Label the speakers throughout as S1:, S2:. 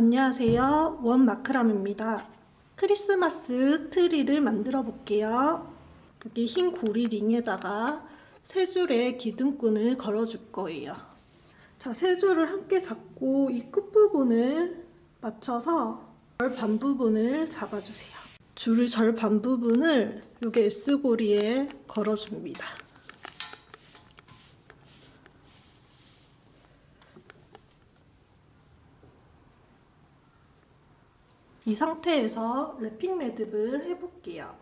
S1: 안녕하세요. 원마크라메입니다. 크리스마스 트리를 만들어 볼게요. 여기 흰 고리 링에다가 세 줄의 기둥끈을 걸어 줄 거예요. 자, 세 줄을 함께 잡고 이 끝부분을 맞춰서 절반 부분을 잡아주세요. 줄의 절반 부분을 여기 S고리에 걸어줍니다. 이 상태에서 랩핑 매듭을 해볼게요.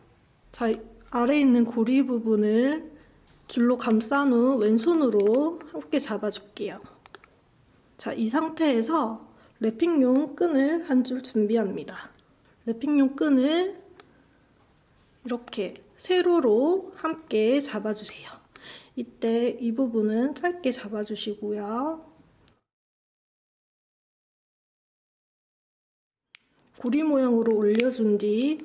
S1: 자, 아래에 있는 고리 부분을 줄로 감싼 후 왼손으로 함께 잡아줄게요. 자, 이 상태에서 랩핑용 끈을 한 줄 준비합니다. 랩핑용 끈을 이렇게 세로로 함께 잡아주세요. 이때 이 부분은 짧게 잡아주시고요. 고리 모양으로 올려준 뒤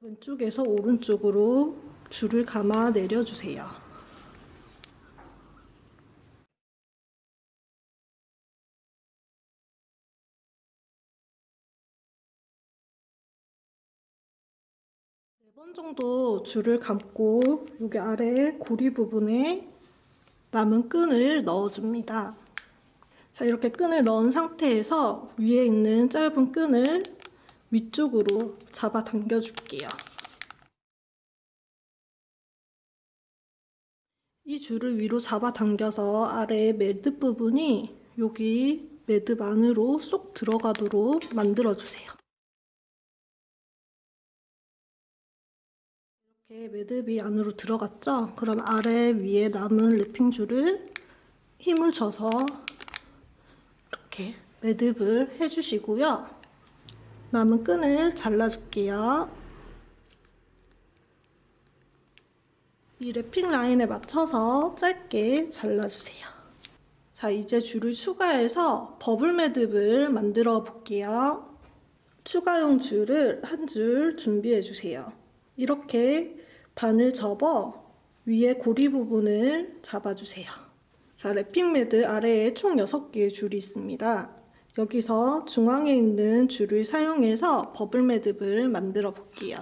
S1: 왼쪽에서 오른쪽으로 줄을 감아 내려주세요. 네번 정도 줄을 감고 여기 아래 고리 부분에 남은 끈을 넣어줍니다. 자, 이렇게 끈을 넣은 상태에서 위에 있는 짧은 끈을 위쪽으로 잡아 당겨 줄게요. 이 줄을 위로 잡아 당겨서 아래 매듭 부분이 여기 매듭 안으로 쏙 들어가도록 만들어 주세요. 이렇게 매듭이 안으로 들어갔죠? 그럼 아래 위에 남은 랩핑 줄을 힘을 줘서 이렇게 매듭을 해주시고요. 남은 끈을 잘라줄게요. 이 랩핑 라인에 맞춰서 짧게 잘라주세요. 자, 이제 줄을 추가해서 버블 매듭을 만들어 볼게요. 추가용 줄을 한 줄 준비해 주세요. 이렇게 반을 접어 위에 고리 부분을 잡아주세요. 자, 랩핑 매듭 아래에 총 6개의 줄이 있습니다. 여기서 중앙에 있는 줄을 사용해서 버블 매듭을 만들어 볼게요.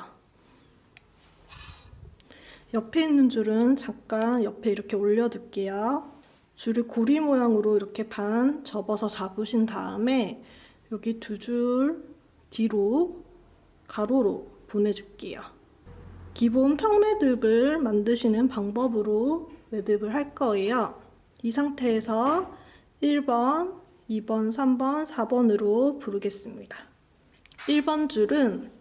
S1: 옆에 있는 줄은 잠깐 옆에 이렇게 올려둘게요. 줄을 고리 모양으로 이렇게 반 접어서 잡으신 다음에 여기 두 줄 뒤로 가로로 보내줄게요. 기본 평매듭을 만드시는 방법으로 매듭을 할 거예요. 이 상태에서 1번, 2번, 3번, 4번으로 부르겠습니다. 1번 줄은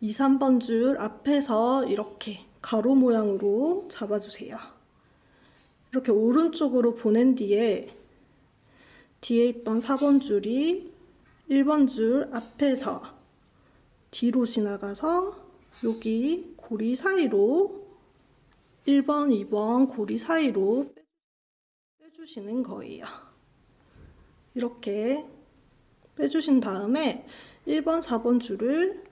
S1: 2, 3번 줄 앞에서 이렇게 가로 모양으로 잡아주세요. 이렇게 오른쪽으로 보낸 뒤에 뒤에 있던 4번 줄이 1번 줄 앞에서 뒤로 지나가서 여기 고리 사이로 1번, 2번 고리 사이로 빼주시는 거예요. 이렇게 빼주신 다음에 1번, 4번 줄을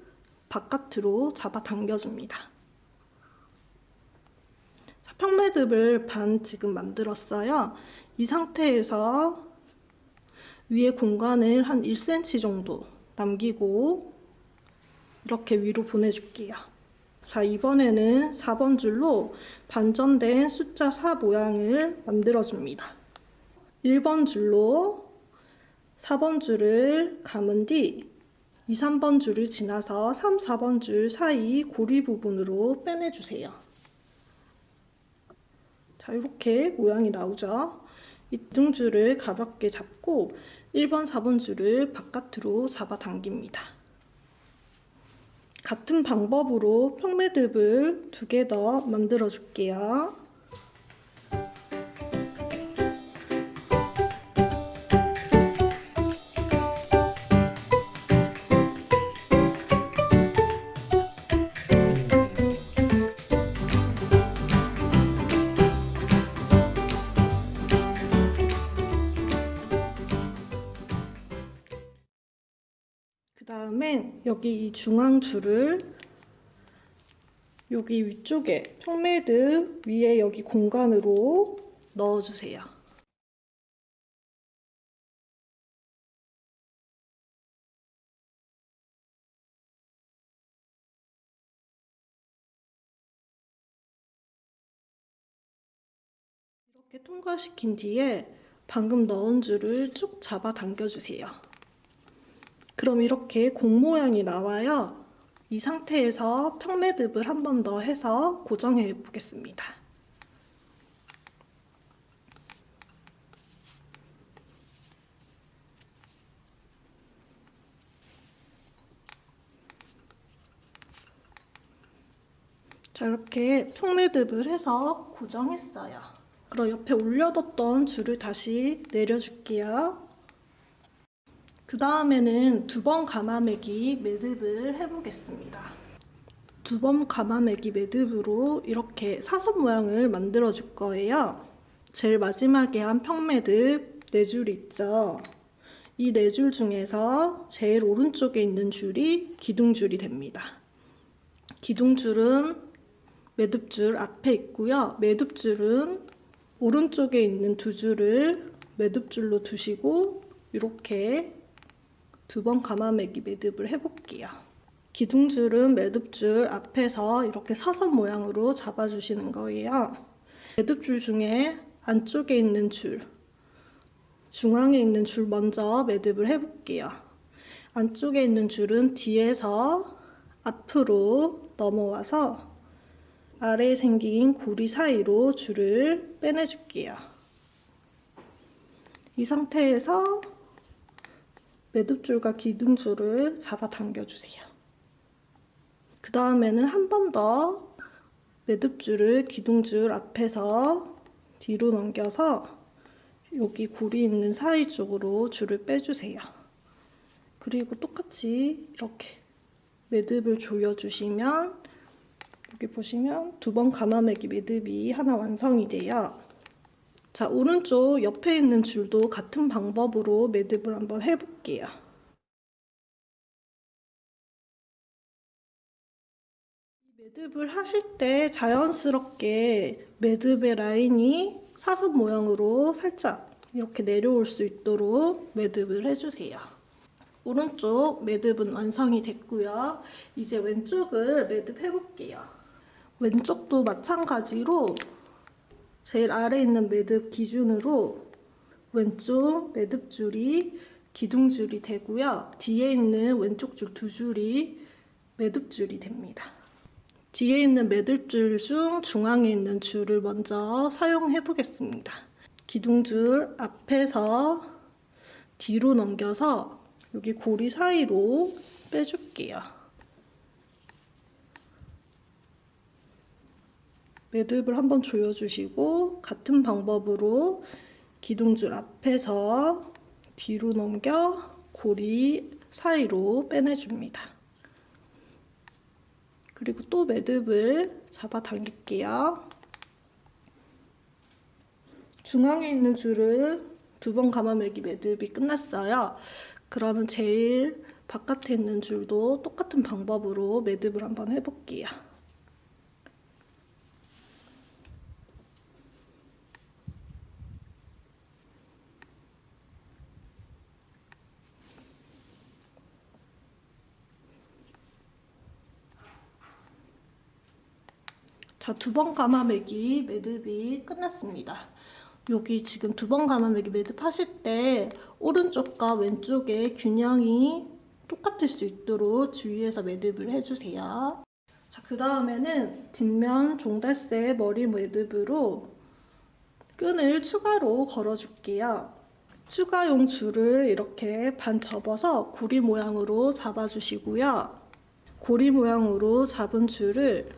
S1: 바깥으로 잡아 당겨줍니다. 자, 평매듭을 반 지금 만들었어요. 이 상태에서 위에 공간을 한 1cm 정도 남기고 이렇게 위로 보내줄게요. 자, 이번에는 4번 줄로 반전된 숫자 4 모양을 만들어줍니다. 1번 줄로 4번 줄을 감은 뒤 2, 3번 줄을 지나서 3, 4번 줄 사이 고리 부분으로 빼내주세요. 자, 이렇게 모양이 나오죠? 이 등줄을 가볍게 잡고 1번, 4번 줄을 바깥으로 잡아당깁니다. 같은 방법으로 평매듭을 두 개 더 만들어 줄게요. 여기 이 중앙 줄을 여기 위쪽에 평매듭 위에 여기 공간으로 넣어주세요. 이렇게 통과시킨 뒤에 방금 넣은 줄을 쭉 잡아 당겨주세요. 그럼 이렇게 공 모양이 나와요. 이 상태에서 평매듭을 한 번 더 해서 고정해 보겠습니다. 자 이렇게 평매듭을 해서 고정했어요. 그럼 옆에 올려뒀던 줄을 다시 내려줄게요. 그 다음에는 두 번 감아매기 매듭을 해보겠습니다. 두 번 감아매기 매듭으로 이렇게 사선 모양을 만들어 줄 거예요. 제일 마지막에 한 평매듭 네 줄 있죠. 이 네 줄 중에서 제일 오른쪽에 있는 줄이 기둥줄이 됩니다. 기둥줄은 매듭줄 앞에 있고요. 매듭줄은 오른쪽에 있는 두 줄을 매듭줄로 두시고 이렇게 두번 감아매기 매듭을 해볼게요. 기둥줄은 매듭줄 앞에서 이렇게 사선 모양으로 잡아주시는 거예요. 매듭줄 중에 안쪽에 있는 줄, 중앙에 있는 줄 먼저 매듭을 해볼게요. 안쪽에 있는 줄은 뒤에서 앞으로 넘어와서 아래에 생긴 고리 사이로 줄을 빼내줄게요. 이 상태에서 매듭줄과 기둥줄을 잡아 당겨주세요. 그 다음에는 한 번 더 매듭줄을 기둥줄 앞에서 뒤로 넘겨서 여기 고리 있는 사이 쪽으로 줄을 빼주세요. 그리고 똑같이 이렇게 매듭을 조여주시면 여기 보시면 두 번 감아매기 매듭이 하나 완성이 돼요. 자, 오른쪽 옆에 있는 줄도 같은 방법으로 매듭을 한번 해볼게요. 매듭을 하실 때 자연스럽게 매듭의 라인이 사선 모양으로 살짝 이렇게 내려올 수 있도록 매듭을 해주세요. 오른쪽 매듭은 완성이 됐고요. 이제 왼쪽을 매듭해 볼게요. 왼쪽도 마찬가지로 제일 아래 있는 매듭 기준으로 왼쪽 매듭 줄이 기둥줄이 되고요. 뒤에 있는 왼쪽 줄 두 줄이 매듭 줄이 됩니다. 뒤에 있는 매듭 줄 중 중앙에 있는 줄을 먼저 사용해 보겠습니다. 기둥줄 앞에서 뒤로 넘겨서 여기 고리 사이로 빼줄게요. 매듭을 한번 조여주시고 같은 방법으로 기둥줄 앞에서 뒤로 넘겨 고리 사이로 빼내줍니다. 그리고 또 매듭을 잡아 당길게요. 중앙에 있는 줄은 두 번 감아매기 매듭이 끝났어요. 그러면 제일 바깥에 있는 줄도 똑같은 방법으로 매듭을 한번 해볼게요. 자, 두 번 감아매기 매듭이 끝났습니다. 여기 지금 두 번 감아매기 매듭 하실 때 오른쪽과 왼쪽의 균형이 똑같을 수 있도록 주의해서 매듭을 해주세요. 자, 그 다음에는 뒷면 종달새 머리 매듭으로 끈을 추가로 걸어줄게요. 추가용 줄을 이렇게 반 접어서 고리 모양으로 잡아주시고요. 고리 모양으로 잡은 줄을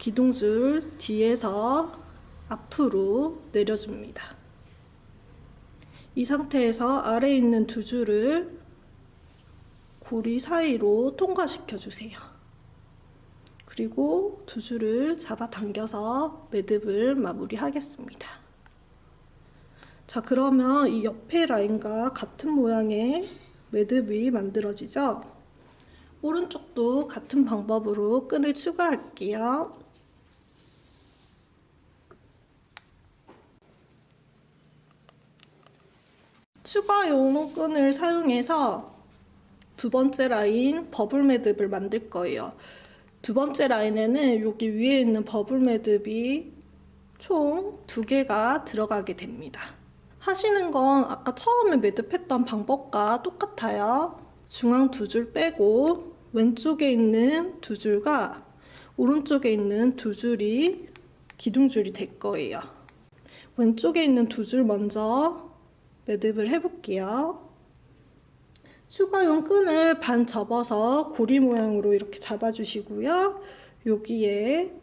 S1: 기둥줄 뒤에서 앞으로 내려줍니다. 이 상태에서 아래에 있는 두 줄을 고리 사이로 통과시켜 주세요. 그리고 두 줄을 잡아당겨서 매듭을 마무리하겠습니다. 자 그러면 이 옆에 라인과 같은 모양의 매듭이 만들어지죠? 오른쪽도 같은 방법으로 끈을 추가할게요. 추가 용 끈을 사용해서 두 번째 라인 버블 매듭을 만들 거예요. 두 번째 라인에는 여기 위에 있는 버블 매듭이 총 두 개가 들어가게 됩니다. 하시는 건 아까 처음에 매듭했던 방법과 똑같아요. 중앙 두 줄 빼고 왼쪽에 있는 두 줄과 오른쪽에 있는 두 줄이 기둥줄이 될 거예요. 왼쪽에 있는 두 줄 먼저 매듭을 해볼게요. 수가용 끈을 반 접어서 고리 모양으로 이렇게 잡아주시고요. 여기에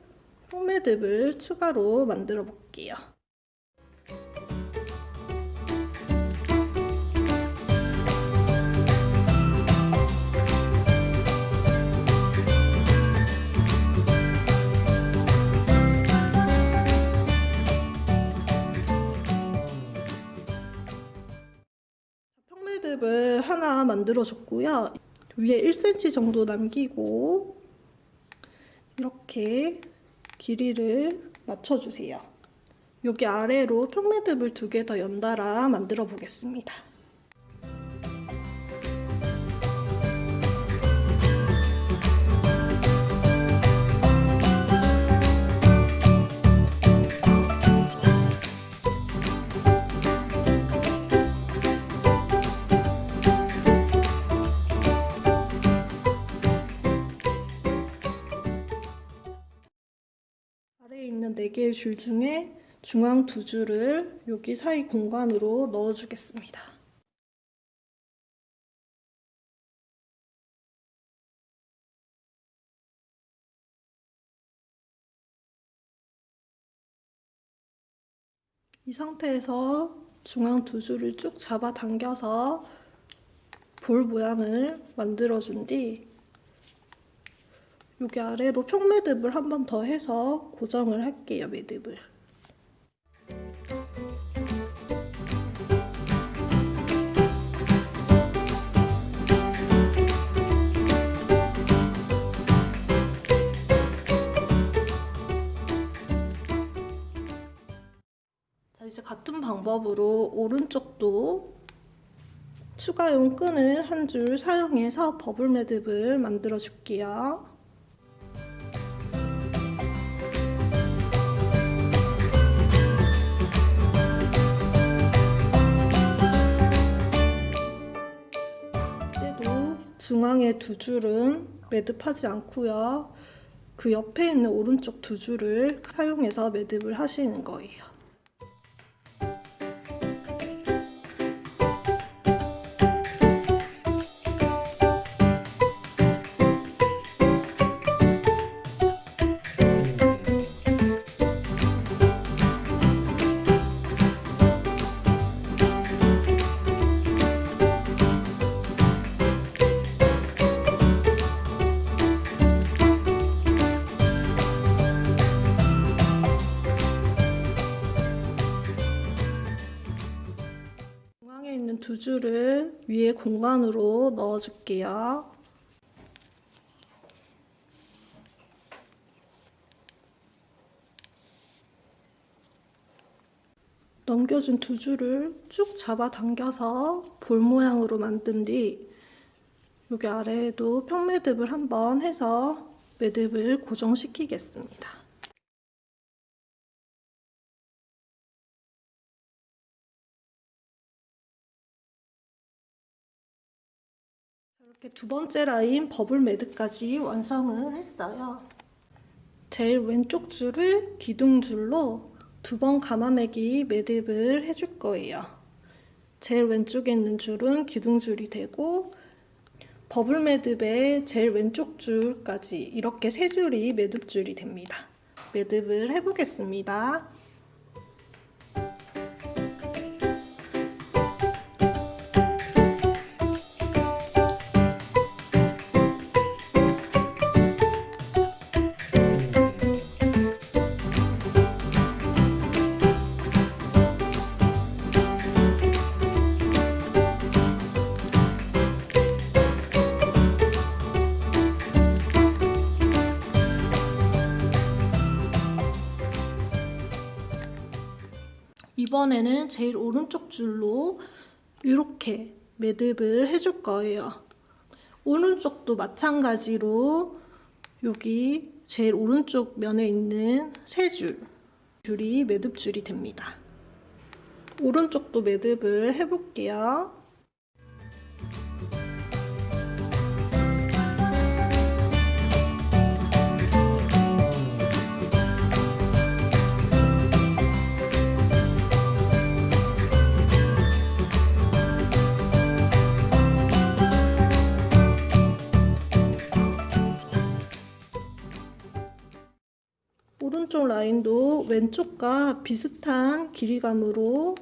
S1: 홈매듭을 추가로 만들어 볼게요. 만들어 줬고요. 위에 1cm 정도 남기고 이렇게 길이를 맞춰주세요. 여기 아래로 평매듭을 두 개 더 연달아 만들어 보겠습니다. 있는 4개의 줄 중에 중앙 두 줄을 여기 사이 공간으로 넣어주겠습니다. 이 상태에서 중앙 두 줄을 쭉 잡아당겨서 볼 모양을 만들어준 뒤 여기 아래로 평매듭을 한 번 더 해서 고정을 할게요, 매듭을. 자, 이제 같은 방법으로 오른쪽도 추가용 끈을 한 줄 사용해서 버블 매듭을 만들어 줄게요. 중앙에 두 줄은 매듭하지 않고요. 그 옆에 있는 오른쪽 두 줄을 사용해서 매듭을 하시는 거예요. 위에 공간으로 넣어줄게요. 넘겨준 두 줄을 쭉 잡아당겨서 볼 모양으로 만든 뒤 여기 아래에도 평매듭을 한번 해서 매듭을 고정시키겠습니다. 이렇게 두 번째 라인 버블 매듭까지 완성을 했어요. 제일 왼쪽 줄을 기둥줄로 두 번 감아매기 매듭을 해줄 거예요. 제일 왼쪽에 있는 줄은 기둥줄이 되고 버블 매듭의 제일 왼쪽 줄까지 이렇게 세 줄이 매듭줄이 됩니다. 매듭을 해보겠습니다. 이번에는 제일 오른쪽 줄로 이렇게 매듭을 해줄 거예요. 오른쪽도 마찬가지로 여기 제일 오른쪽 면에 있는 세 줄, 줄이 매듭 줄이 됩니다. 오른쪽도 매듭을 해볼게요. 오른쪽 라인도 왼쪽과 비슷한 길이감으로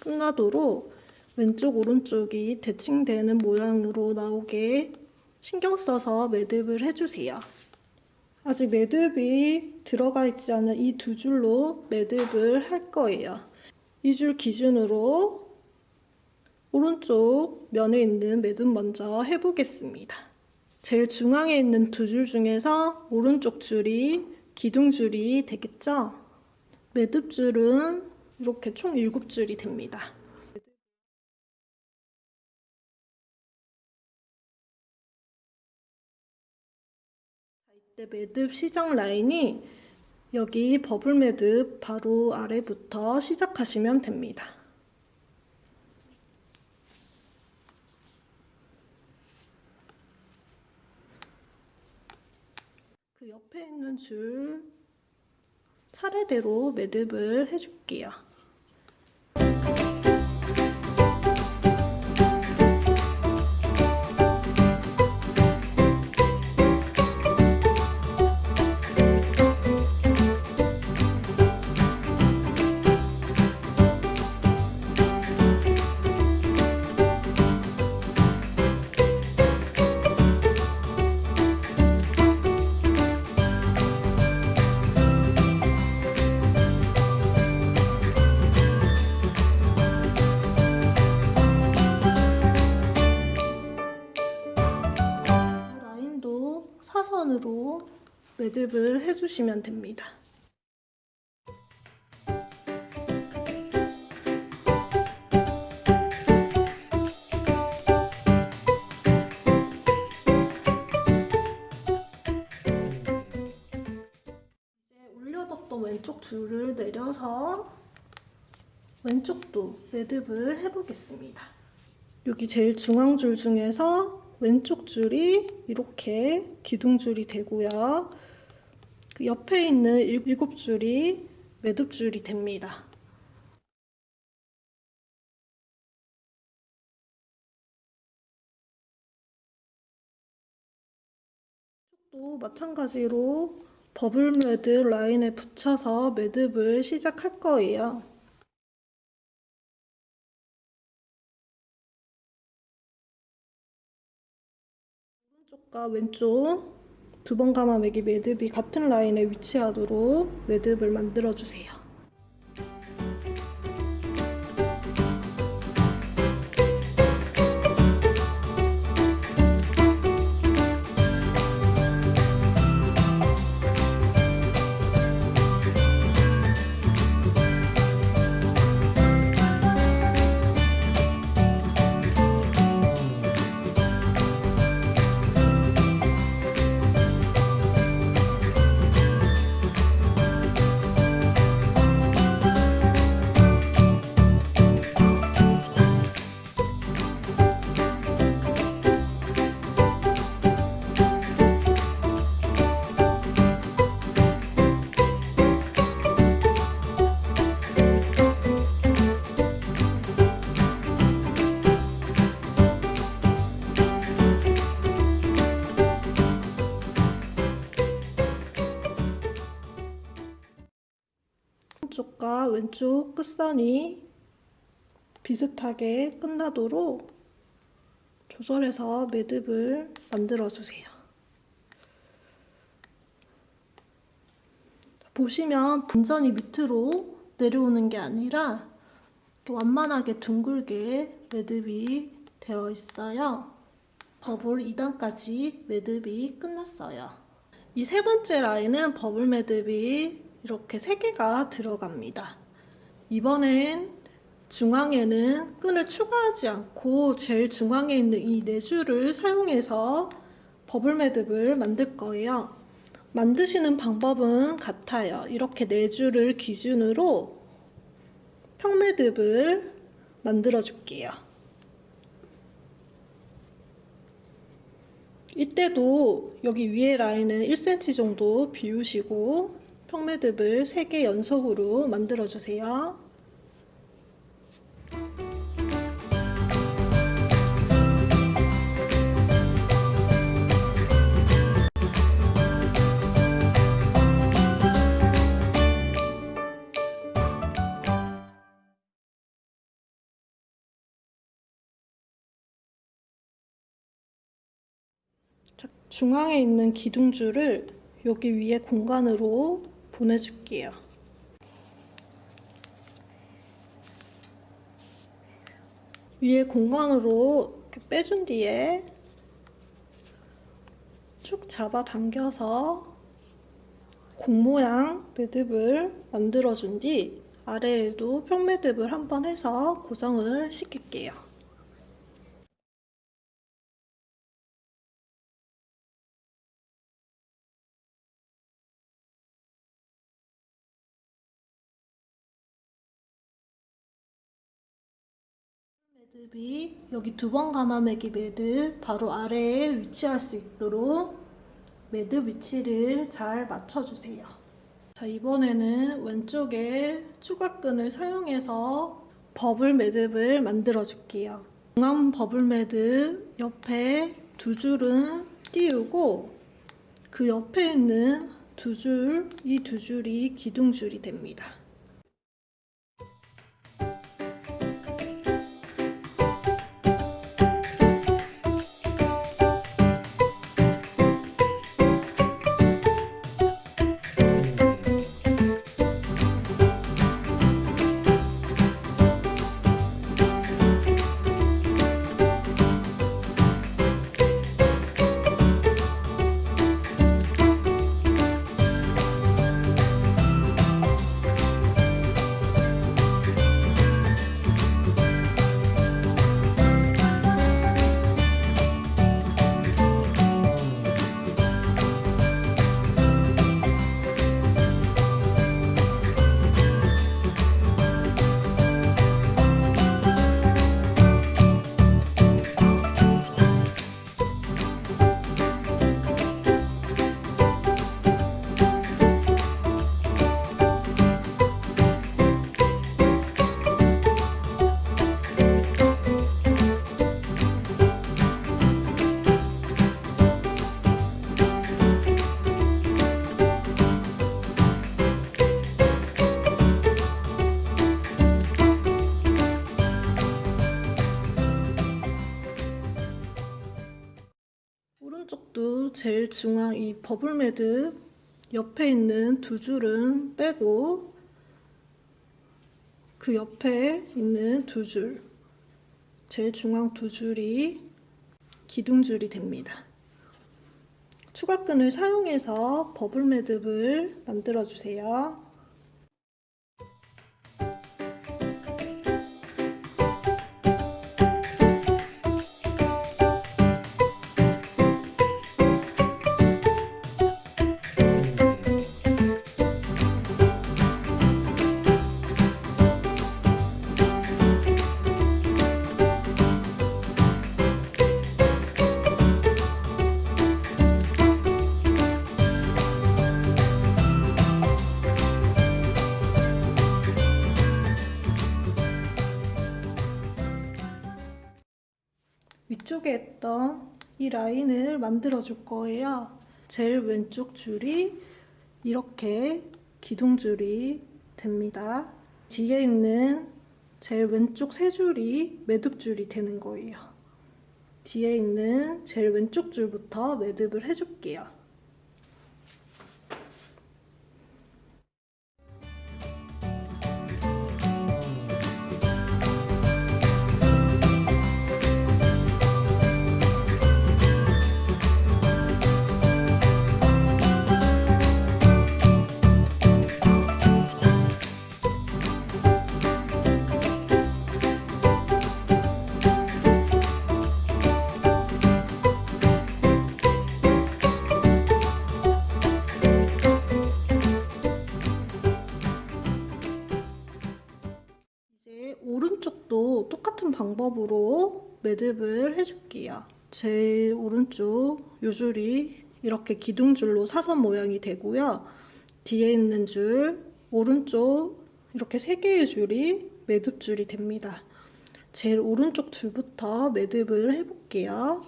S1: 끝나도록 왼쪽 오른쪽이 대칭되는 모양으로 나오게 신경 써서 매듭을 해주세요. 아직 매듭이 들어가 있지 않은 이 두 줄로 매듭을 할 거예요. 이 줄 기준으로 오른쪽 면에 있는 매듭 먼저 해보겠습니다. 제일 중앙에 있는 두 줄 중에서 오른쪽 줄이 기둥줄이 되겠죠? 매듭줄은 이렇게 총 7줄이 됩니다. 이때 매듭 시작 라인이 여기 버블 매듭 바로 아래부터 시작하시면 됩니다. 그 옆에 있는 줄 차례대로 매듭을 해줄게요. 매듭을 해주시면 됩니다. 올려뒀던 왼쪽 줄을 내려서 왼쪽도 매듭을 해보겠습니다. 여기 제일 중앙 줄 중에서 왼쪽 줄이 이렇게 기둥줄이 되고요. 그 옆에 있는 일곱 줄이 매듭줄이 됩니다. 또 마찬가지로 버블 매듭 라인에 붙여서 매듭을 시작할 거예요. 오른쪽과 왼쪽 두 번 감아 매기 매듭이 같은 라인에 위치하도록 매듭을 만들어 주세요. 오른쪽과 왼쪽 끝선이 비슷하게 끝나도록 조절해서 매듭을 만들어 주세요. 보시면 분전이 밑으로 내려오는 게 아니라 완만하게 둥글게 매듭이 되어 있어요. 버블 2단까지 매듭이 끝났어요. 이 세 번째 라인은 버블 매듭이 이렇게 세 개가 들어갑니다. 이번엔 중앙에는 끈을 추가하지 않고 제일 중앙에 있는 이 네 줄을 사용해서 버블 매듭을 만들 거예요. 만드시는 방법은 같아요. 이렇게 네 줄을 기준으로 평매듭을 만들어 줄게요. 이때도 여기 위에 라인은 1cm 정도 비우시고 평매듭을 3개 연속으로 만들어 주세요. 자, 중앙에 있는 기둥줄을 여기 위에 공간으로 보내줄게요. 위에 공간으로 이렇게 빼준 뒤에 쭉 잡아 당겨서 공 모양 매듭을 만들어준 뒤 아래에도 평매듭을 한번 해서 고정을 시킬게요. 매듭이 여기 두 번 감아매기 매듭 바로 아래에 위치할 수 있도록 매듭 위치를 잘 맞춰주세요. 자 이번에는 왼쪽에 추가끈을 사용해서 버블 매듭을 만들어 줄게요. 중앙 버블 매듭 옆에 두 줄은 띄우고 그 옆에 있는 두 줄, 이 두 줄이 기둥줄이 됩니다. 중앙 이 버블 매듭 옆에 있는 두 줄은 빼고 그 옆에 있는 두 줄, 제일 중앙 두 줄이 기둥줄이 됩니다. 추가끈을 사용해서 버블 매듭을 만들어 주세요. 이 라인을 만들어 줄 거예요. 제일 왼쪽 줄이 이렇게 기둥줄이 됩니다. 뒤에 있는 제일 왼쪽 세 줄이 매듭줄이 되는 거예요. 뒤에 있는 제일 왼쪽 줄부터 매듭을 해줄게요. 매듭을 해줄게요. 제일 오른쪽 요 줄이 이렇게 기둥줄로 사선 모양이 되고요. 뒤에 있는 줄 오른쪽 이렇게 세 개의 줄이 매듭줄이 됩니다. 제일 오른쪽 줄부터 매듭을 해볼게요.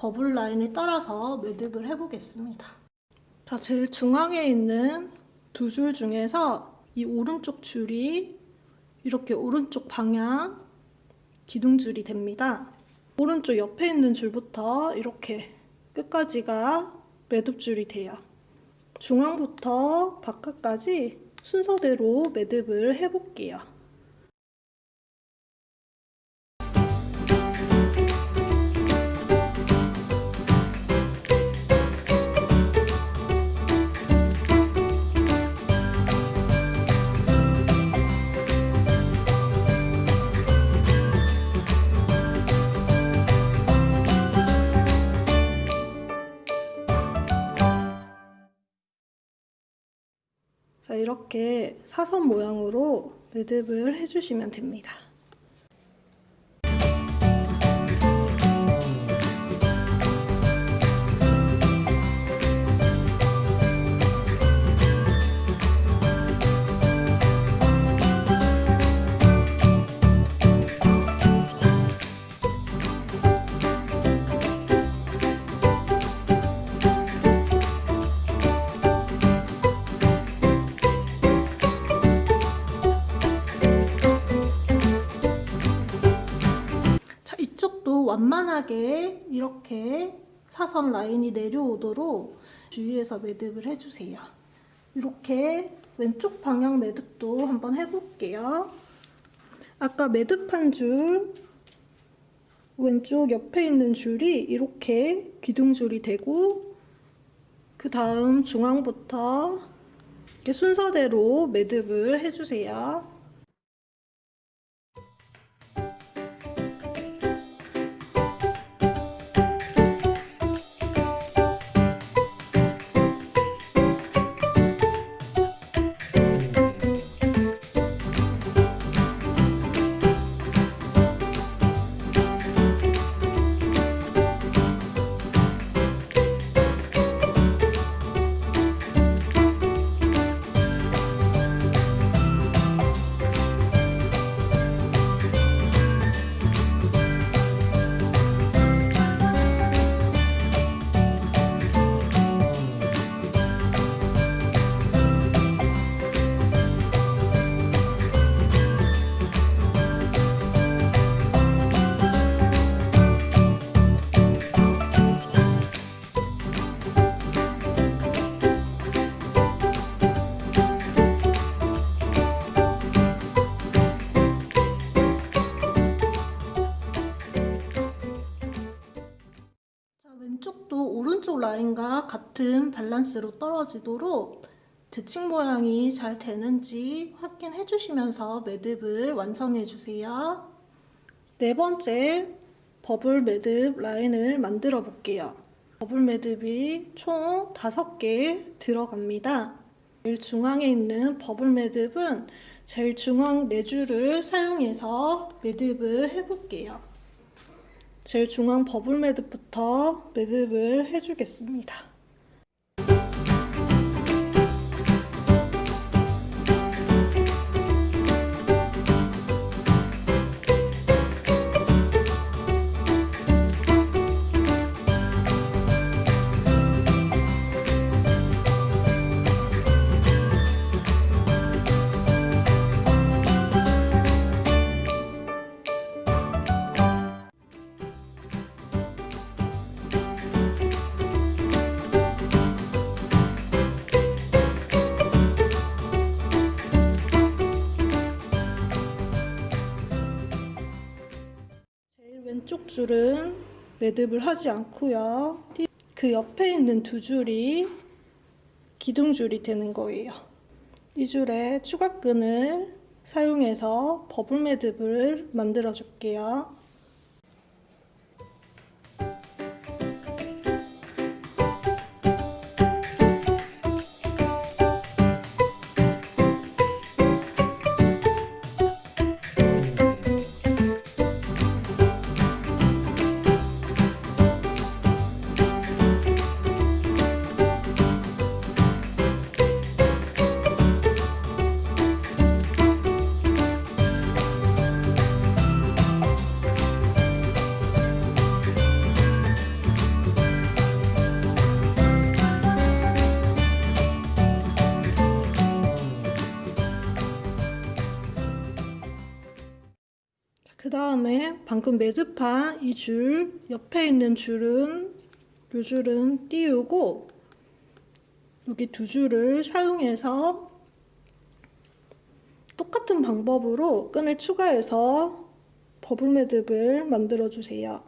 S1: 버블 라인을 따라서 매듭을 해보겠습니다. 자, 제일 중앙에 있는 두 줄 중에서 이 오른쪽 줄이 이렇게 오른쪽 방향 기둥줄이 됩니다. 오른쪽 옆에 있는 줄부터 이렇게 끝까지가 매듭줄이 돼요. 중앙부터 바깥까지 순서대로 매듭을 해볼게요. 자, 이렇게 사선 모양으로 매듭을 해주시면 됩니다. 완만하게 이렇게 사선 라인이 내려오도록 주위에서 매듭을 해주세요. 이렇게 왼쪽 방향 매듭도 한번 해볼게요. 아까 매듭한 줄 왼쪽 옆에 있는 줄이 이렇게 기둥줄이 되고 그 다음 중앙부터 이렇게 순서대로 매듭을 해주세요. 같은 밸런스로 떨어지도록 대칭 모양이 잘 되는지 확인해 주시면서 매듭을 완성해 주세요. 네 번째 버블 매듭 라인을 만들어 볼게요. 버블 매듭이 총 5개 들어갑니다. 제일 중앙에 있는 버블 매듭은 제일 중앙 4줄을 사용해서 매듭을 해볼게요. 제일 중앙 버블 매듭부터 매듭을 해주겠습니다. 줄은 매듭을 하지 않고요. 그 옆에 있는 두 줄이 기둥줄이 되는 거예요. 이 줄에 추가끈을 사용해서 버블 매듭을 만들어 줄게요. 그 다음에 방금 매듭한 이 줄 옆에 있는 줄은 이 줄은 띄우고 여기 두 줄을 사용해서 똑같은 방법으로 끈을 추가해서 버블 매듭을 만들어 주세요.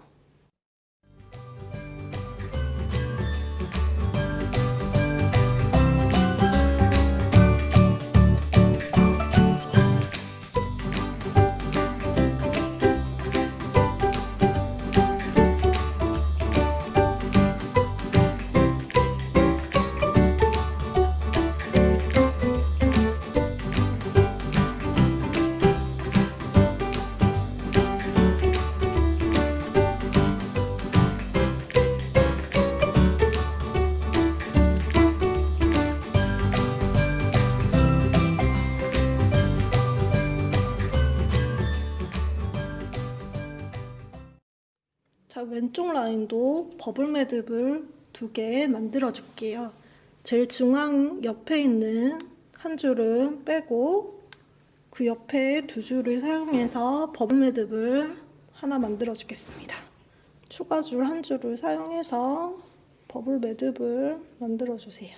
S1: 자, 왼쪽 라인도 버블 매듭을 두 개 만들어 줄게요. 제일 중앙 옆에 있는 한 줄은 빼고 그 옆에 두 줄을 사용해서 버블 매듭을 하나 만들어 주겠습니다. 추가 줄 한 줄을 사용해서 버블 매듭을 만들어 주세요.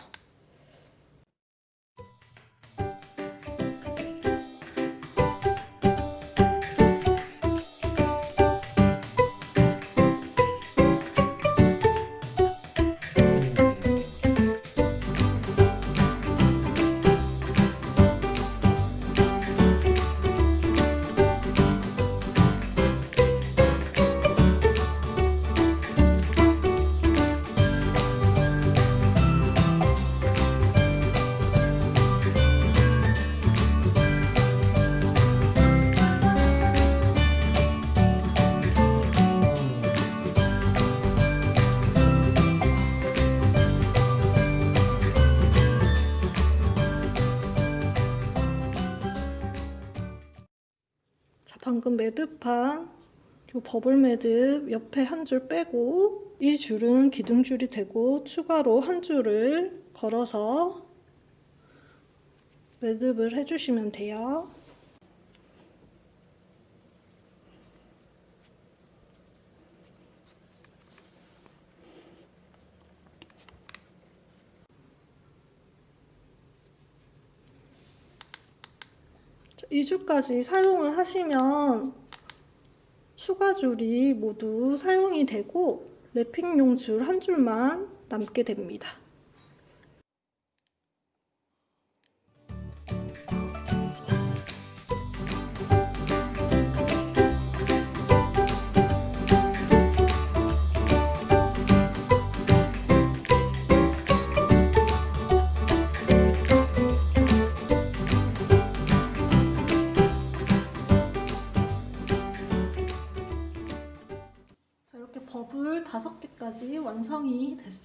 S1: 매듭한 요 버블 매듭 옆에 한 줄 빼고 이 줄은 기둥줄이 되고 추가로 한 줄을 걸어서 매듭을 해주시면 돼요. 이 줄까지 사용을 하시면 추가 줄이 모두 사용이 되고 랩핑용 줄 한 줄만 남게 됩니다.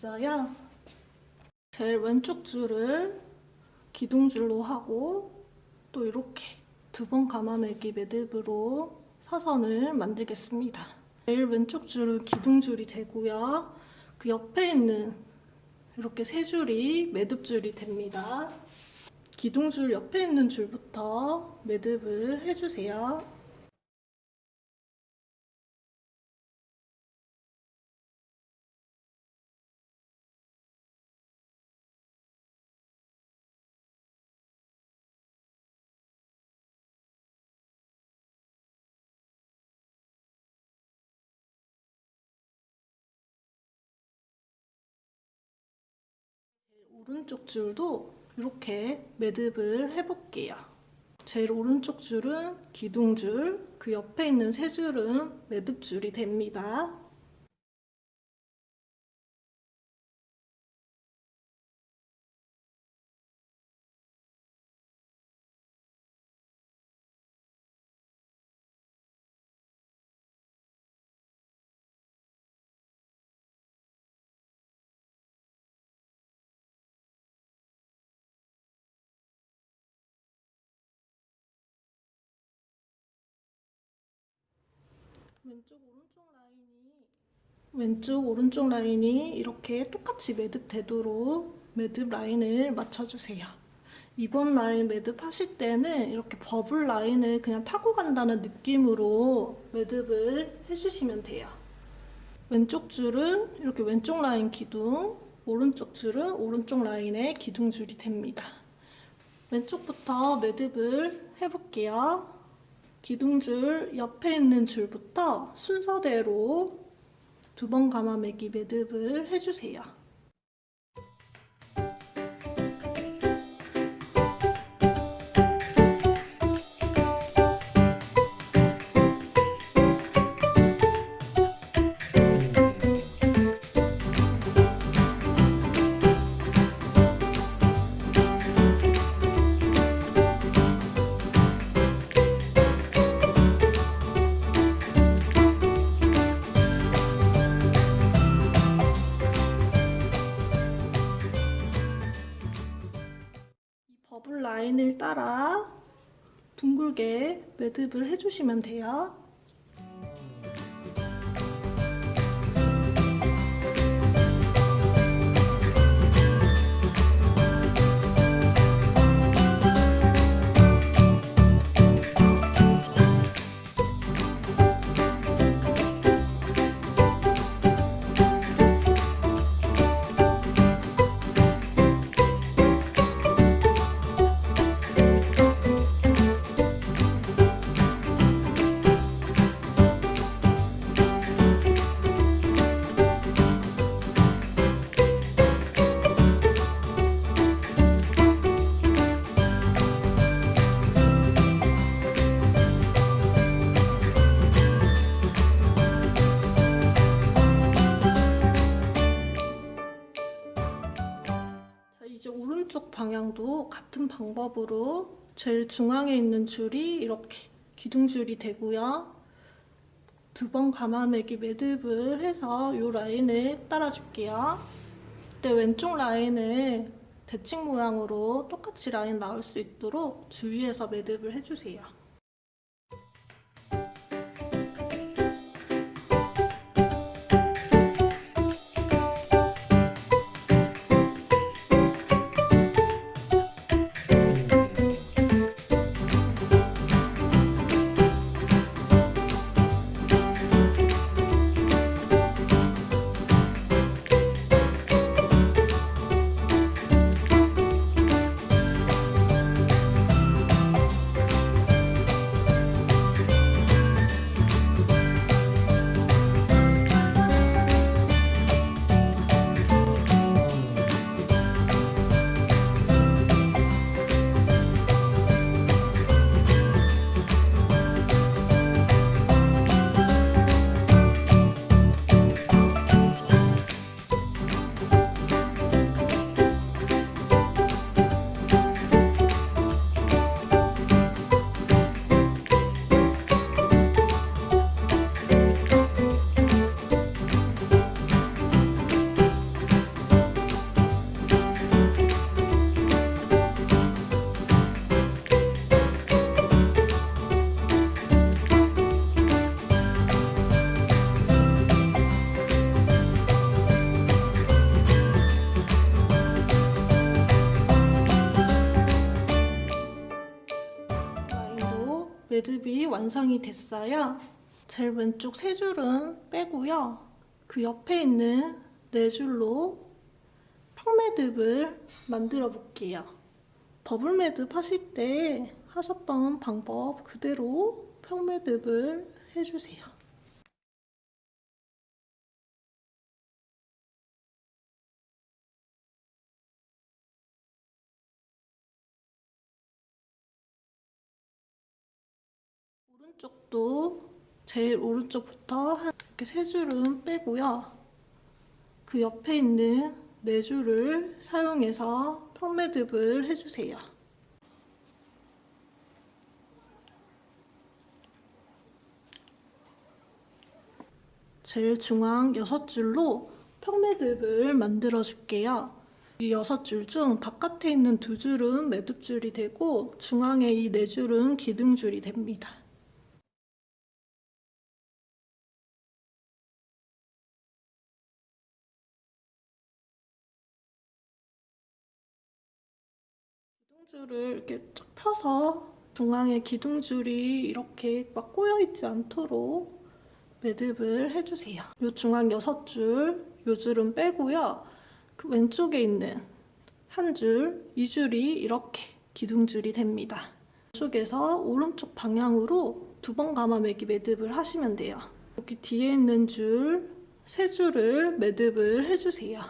S1: 됐어요. 제일 왼쪽 줄을 기둥줄로 하고 또 이렇게 두 번 감아매기 매듭으로 사선을 만들겠습니다. 제일 왼쪽 줄은 기둥줄이 되고요. 그 옆에 있는 이렇게 세 줄이 매듭줄이 됩니다. 기둥줄 옆에 있는 줄부터 매듭을 해주세요. 오른쪽 줄도 이렇게 매듭을 해볼게요. 제일 오른쪽 줄은 기둥줄, 그 옆에 있는 세 줄은 매듭줄이 됩니다. 왼쪽 오른쪽 라인이 왼쪽 오른쪽 라인이 이렇게 똑같이 매듭 되도록 매듭 라인을 맞춰주세요. 이번 라인 매듭 하실 때는 이렇게 버블 라인을 그냥 타고 간다는 느낌으로 매듭을 해주시면 돼요. 왼쪽 줄은 이렇게 왼쪽 라인 기둥, 오른쪽 줄은 오른쪽 라인의 기둥줄이 됩니다. 왼쪽부터 매듭을 해볼게요. 기둥줄 옆에 있는 줄부터 순서대로 두 번 감아매기 매듭을 해주세요. 따라 둥글게 매듭을 해주시면 돼요. 방법으로 제일 중앙에 있는 줄이 이렇게 기둥줄이 되고요. 두 번 감아매기 매듭을 해서 이 라인을 따라줄게요. 그때 왼쪽 라인을 대칭 모양으로 똑같이 라인 나올 수 있도록 주위에서 매듭을 해주세요. 매듭이 완성이 됐어요. 제일 왼쪽 세 줄은 빼고요. 그 옆에 있는 네 줄로 평매듭을 만들어 볼게요. 버블 매듭 하실 때 하셨던 방법 그대로 평매듭을 해주세요. 오른쪽도 제일 오른쪽부터 한 이렇게 세 줄은 빼고요. 그 옆에 있는 네 줄을 사용해서 펌매듭을 해주세요. 제일 중앙 여섯 줄로 평매듭을 만들어 줄게요. 이 여섯 줄중 바깥에 있는 두 줄은 매듭줄이 되고 중앙에 이네 줄은 기둥줄이 됩니다. 기둥줄을 이렇게 쫙 펴서 중앙에 기둥줄이 이렇게 막 꼬여있지 않도록 매듭을 해주세요. 이 중앙 여섯 줄, 이 줄은 빼고요. 그 왼쪽에 있는 한 줄, 이 줄이 이렇게 기둥줄이 됩니다. 이쪽에서 오른쪽 방향으로 두 번 감아매기 매듭을 하시면 돼요. 여기 뒤에 있는 줄, 세 줄을 매듭을 해주세요.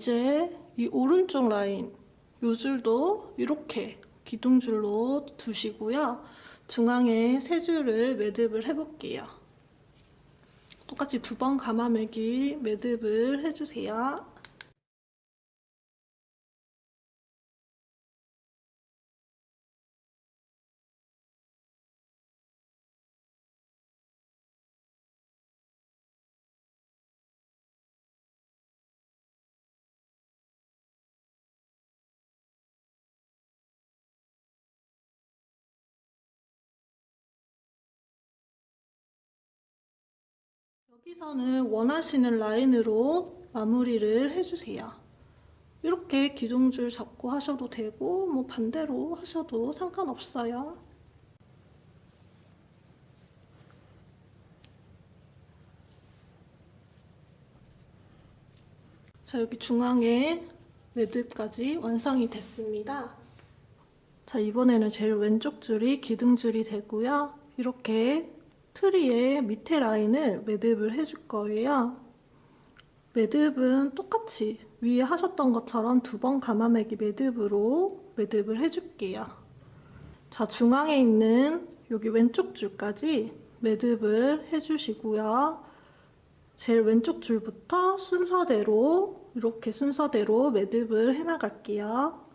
S1: 이제 이 오른쪽 라인 요 줄도 이렇게 기둥줄로 두시고요. 중앙에 세 줄을 매듭을 해볼게요. 똑같이 두 번 감아매기 매듭을 해주세요. 여기서는 원하시는 라인으로 마무리를 해주세요. 이렇게 기둥줄 잡고 하셔도 되고 뭐 반대로 하셔도 상관없어요. 자 여기 중앙에 매듭까지 완성이 됐습니다. 자 이번에는 제일 왼쪽 줄이 기둥줄이 되고요. 이렇게 트리의 밑에 라인을 매듭을 해줄 거예요. 매듭은 똑같이 위에 하셨던 것처럼 두 번 감아매기 매듭으로 매듭을 해줄게요. 자, 중앙에 있는 여기 왼쪽 줄까지 매듭을 해주시고요. 제일 왼쪽 줄부터 순서대로 이렇게 순서대로 매듭을 해나갈게요.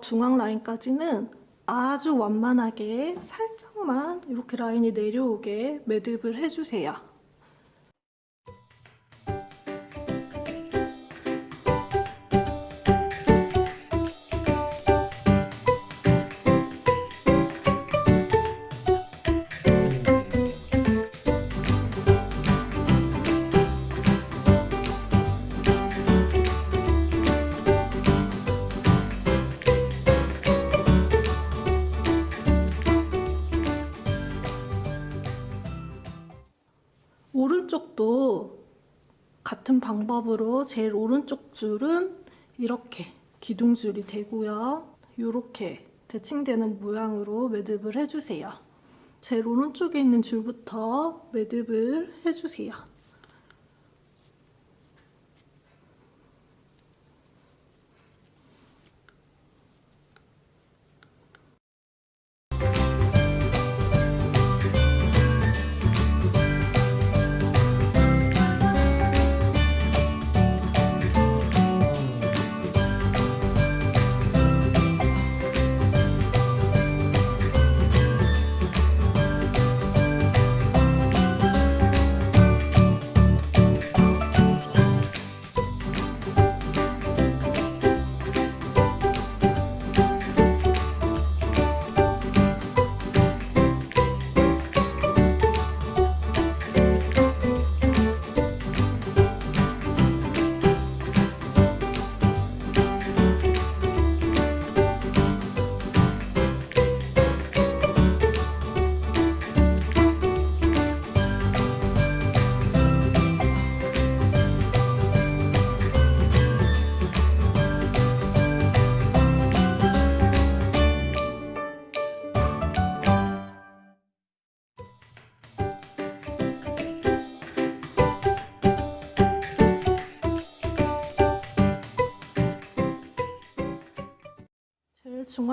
S1: 중앙 라인까지는 아주 완만하게 살짝만 이렇게 라인이 내려오게 매듭을 해주세요. 방법으로 제일 오른쪽 줄은 이렇게 기둥줄이 되고요. 이렇게 대칭되는 모양으로 매듭을 해주세요. 제일 오른쪽에 있는 줄부터 매듭을 해주세요.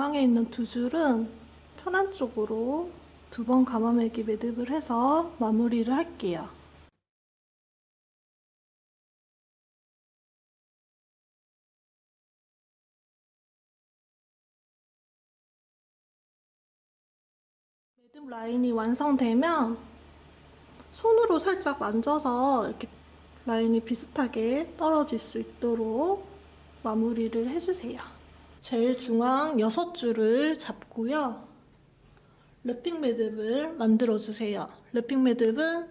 S1: 중앙에 있는 두 줄은 편한 쪽으로 두 번 감아매기 매듭을 해서 마무리를 할게요. 매듭 라인이 완성되면 손으로 살짝 만져서 이렇게 라인이 비슷하게 떨어질 수 있도록 마무리를 해주세요. 제일 중앙 6줄을 잡고요. 랩핑 매듭을 만들어주세요. 랩핑 매듭은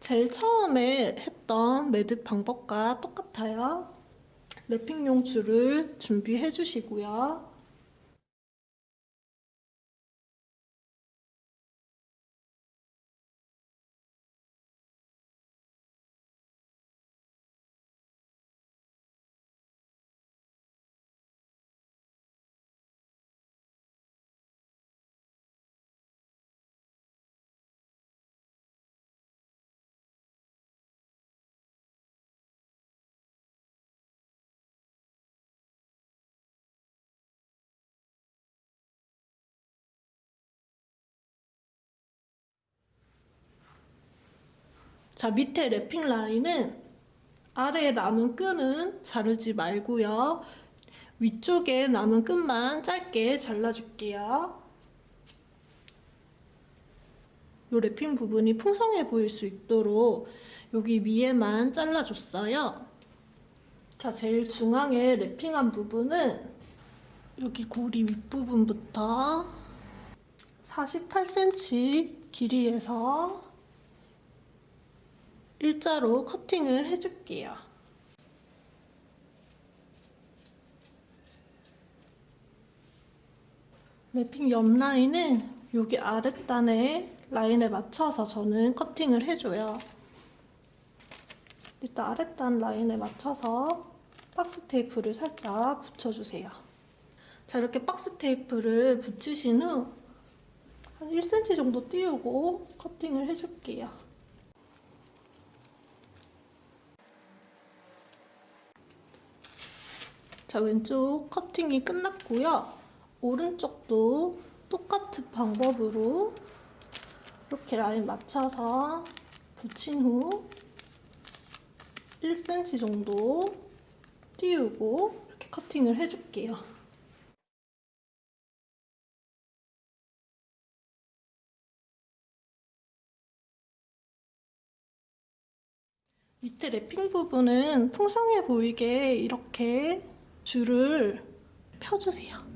S1: 제일 처음에 했던 매듭 방법과 똑같아요. 랩핑용 줄을 준비해 주시고요. 자, 밑에 랩핑 라인은 아래에 남은 끈은 자르지 말고요. 위쪽에 남은 끈만 짧게 잘라줄게요. 이 랩핑 부분이 풍성해 보일 수 있도록 여기 위에만 잘라줬어요. 자, 제일 중앙에 랩핑한 부분은 여기 고리 윗부분부터 48cm 길이에서 일자로 커팅을 해줄게요. 랩핑 옆 라인은 여기 아랫단에 라인에 맞춰서 저는 커팅을 해줘요. 일단 아랫단 라인에 맞춰서 박스 테이프를 살짝 붙여주세요. 자 이렇게 박스 테이프를 붙이신 후 한 1cm 정도 띄우고 커팅을 해줄게요. 자, 왼쪽 커팅이 끝났고요. 오른쪽도 똑같은 방법으로 이렇게 라인 맞춰서 붙인 후 1cm 정도 띄우고 이렇게 커팅을 해줄게요. 밑에 랩핑 부분은 풍성해 보이게 이렇게 줄을 펴주세요.